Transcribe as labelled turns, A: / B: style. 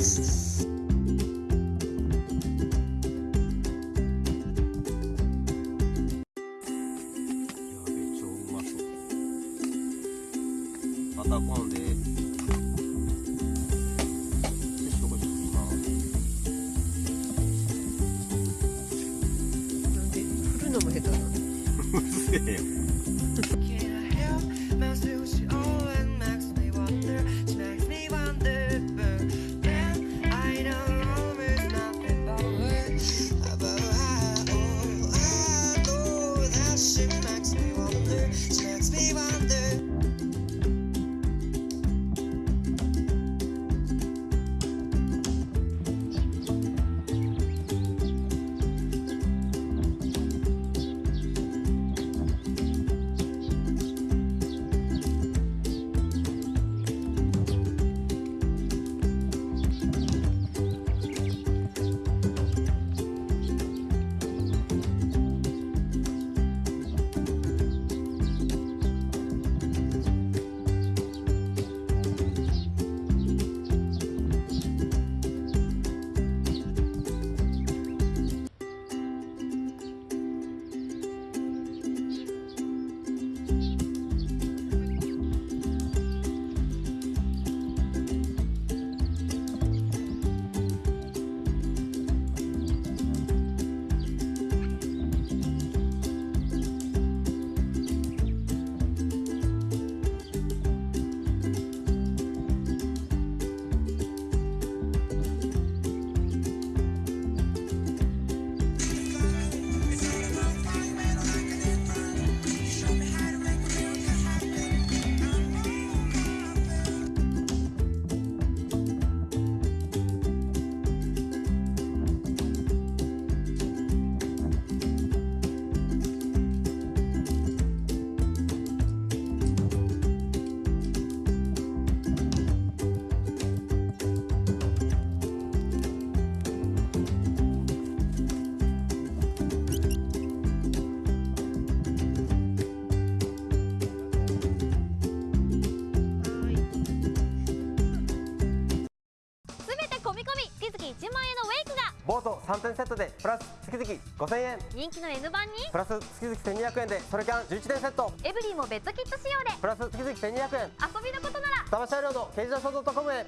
A: ま今
B: なんで振るのも下手なの？
A: うるせえよ。
C: 1万円のウェイクが
D: ボート3点セットでプラス月々5000円
C: 人気の N 版に
D: プラス月々1200円でソロキャン11点セット
C: エブリィもベッドキット仕様で
D: プラス月々1200円
C: 遊びのことなら
D: 騙し合いロード刑事ダソードトコムへ